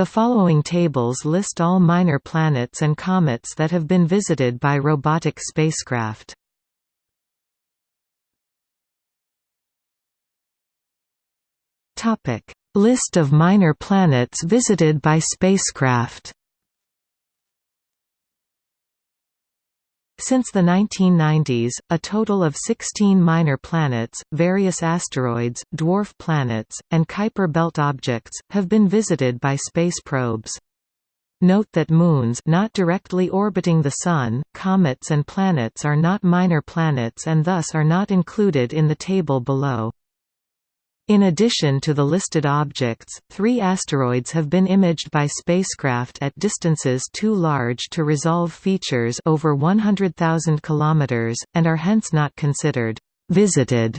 The following tables list all minor planets and comets that have been visited by robotic spacecraft. List of minor planets visited by spacecraft. Since the 1990s, a total of 16 minor planets, various asteroids, dwarf planets, and Kuiper belt objects, have been visited by space probes. Note that moons not directly orbiting the Sun, comets and planets are not minor planets and thus are not included in the table below. In addition to the listed objects, three asteroids have been imaged by spacecraft at distances too large to resolve features over 100,000 km, and are hence not considered visited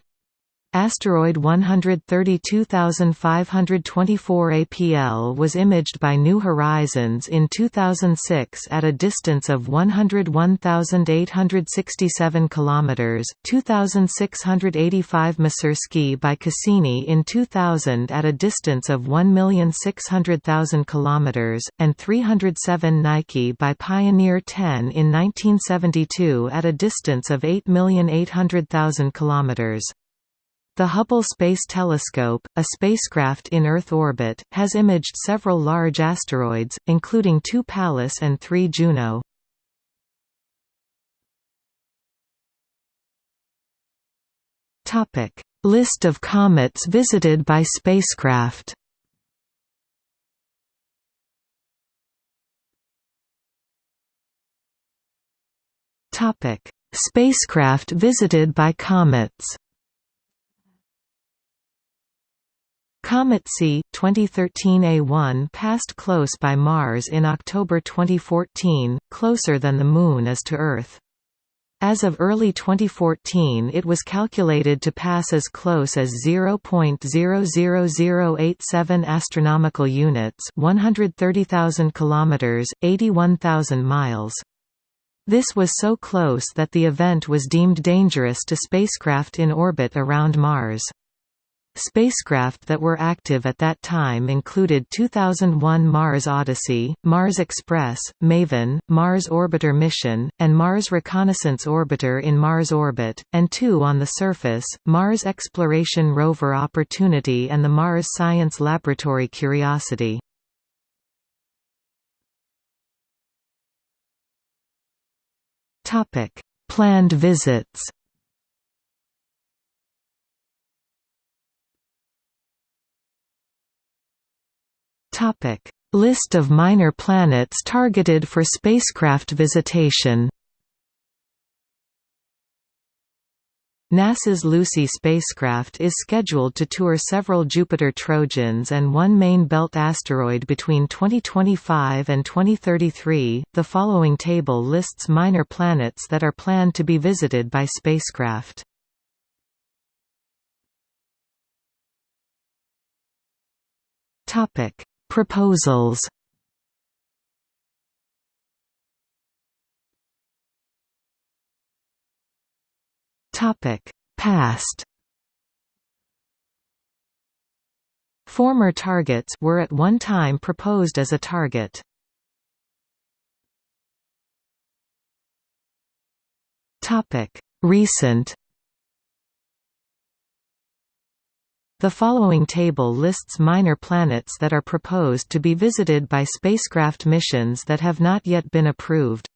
Asteroid 132524 APL was imaged by New Horizons in 2006 at a distance of 101,867 km, 2685 Masursky by Cassini in 2000 at a distance of 1,600,000 km, and 307 Nike by Pioneer 10 in 1972 at a distance of 8,800,000 km. The Hubble Space Telescope, a spacecraft in Earth orbit, has imaged several large asteroids, including two Pallas and three Juno. List of comets visited by spacecraft Spacecraft visited by comets Comet C, 2013 A1 passed close by Mars in October 2014, closer than the Moon is to Earth. As of early 2014 it was calculated to pass as close as 0.00087 astronomical units 130,000 kilometers, 81,000 miles. This was so close that the event was deemed dangerous to spacecraft in orbit around Mars. Spacecraft that were active at that time included 2001 Mars Odyssey, Mars Express, MAVEN, Mars Orbiter Mission, and Mars Reconnaissance Orbiter in Mars orbit, and two on the surface, Mars Exploration Rover Opportunity and the Mars Science Laboratory Curiosity. Planned visits Topic: List of minor planets targeted for spacecraft visitation. NASA's Lucy spacecraft is scheduled to tour several Jupiter Trojans and one main belt asteroid between 2025 and 2033. The following table lists minor planets that are planned to be visited by spacecraft. Topic: Proposals Topic: Past. Former targets were at one time proposed as a target. Topic: Recent. The following table lists minor planets that are proposed to be visited by spacecraft missions that have not yet been approved.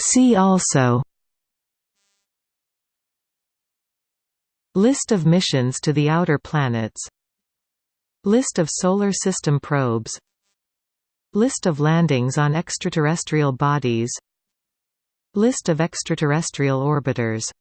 See also. List of missions to the outer planets. List of Solar System probes. List of landings on extraterrestrial bodies List of extraterrestrial orbiters